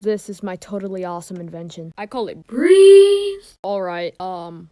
This is my totally awesome invention. I call it Breeze. Alright, um,